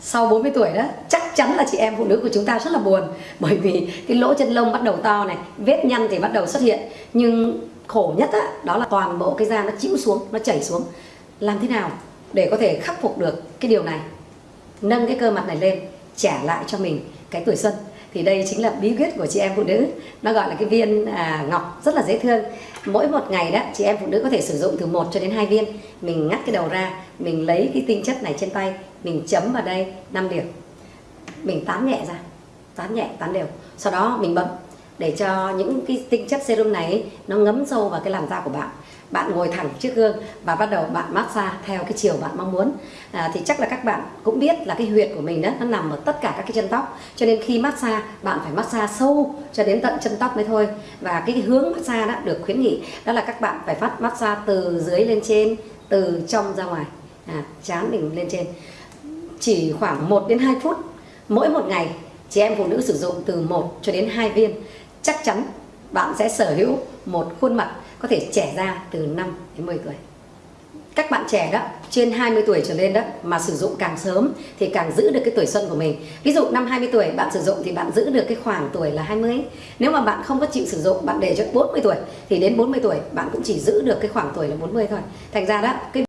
sau 40 tuổi đó chắc chắn là chị em phụ nữ của chúng ta rất là buồn. Bởi vì cái lỗ chân lông bắt đầu to này vết nhăn thì bắt đầu xuất hiện. Nhưng khổ nhất á, đó là toàn bộ cái da nó chịu xuống nó chảy xuống. Làm thế nào để có thể khắc phục được cái điều này? Nâng cái cơ mặt này lên trả lại cho mình cái tuổi xuân. Thì đây chính là bí quyết của chị em phụ nữ. Nó gọi là cái viên à, ngọc rất là dễ thương. Mỗi một ngày đó chị em phụ nữ có thể sử dụng từ 1 cho đến 2 viên. Mình ngắt cái đầu ra mình lấy cái tinh chất này trên tay mình chấm vào đây 5 điểm. Mình tán nhẹ ra tán nhẹ tán đều. Sau đó mình bấm để cho những cái tinh chất serum này nó ngấm sâu vào cái làn da của bạn. Bạn ngồi thẳng trước gương và bắt đầu bạn massage theo cái chiều bạn mong muốn. À, thì chắc là các bạn cũng biết là cái huyệt của mình đó nó nằm ở tất cả các cái chân tóc. Cho nên khi massage bạn phải massage sâu cho đến tận chân tóc mới thôi. Và cái hướng massage đó được khuyến nghị đó là các bạn phải phát massage từ dưới lên trên từ trong ra ngoài. À, chán mình lên trên chỉ khoảng 1 đến 2 phút. Mỗi một ngày, chị em phụ nữ sử dụng từ 1 cho đến 2 viên. Chắc chắn bạn sẽ sở hữu một khuôn mặt có thể trẻ ra từ 5 đến 10 tuổi. Các bạn trẻ đó, trên 20 tuổi trở lên đó, mà sử dụng càng sớm thì càng giữ được cái tuổi xuân của mình. Ví dụ năm 20 tuổi bạn sử dụng thì bạn giữ được cái khoảng tuổi là 20 nếu mà bạn không có chịu sử dụng, bạn để cho 40 tuổi thì đến 40 tuổi bạn cũng chỉ giữ được cái khoảng tuổi là 40 thôi. Thành ra đó, cái